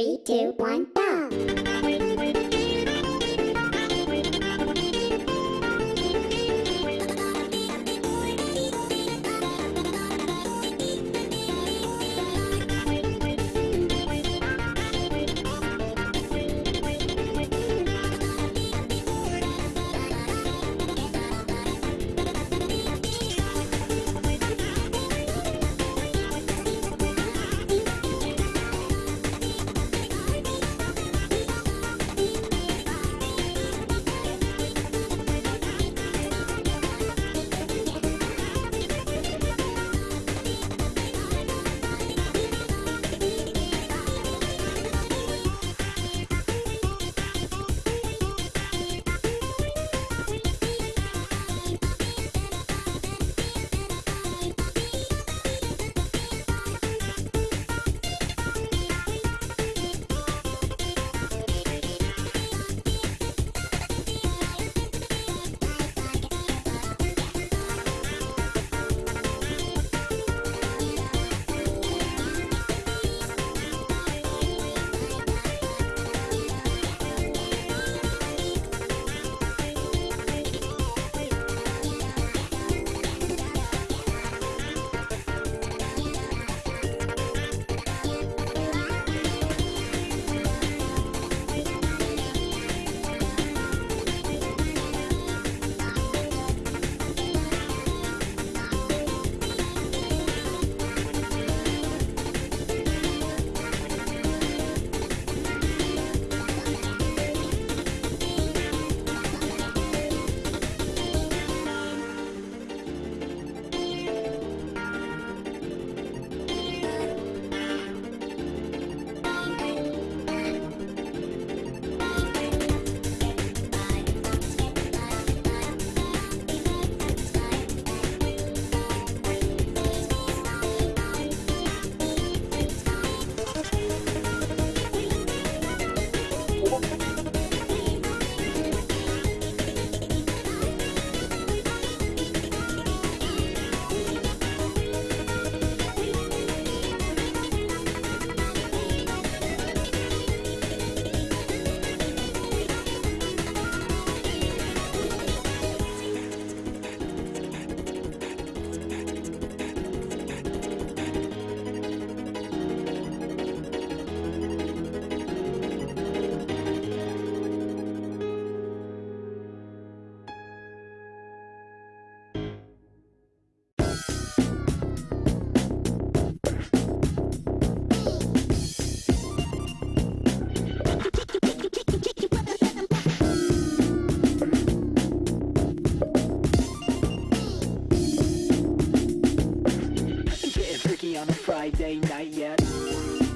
Three, two, one, go! on a Friday night yet.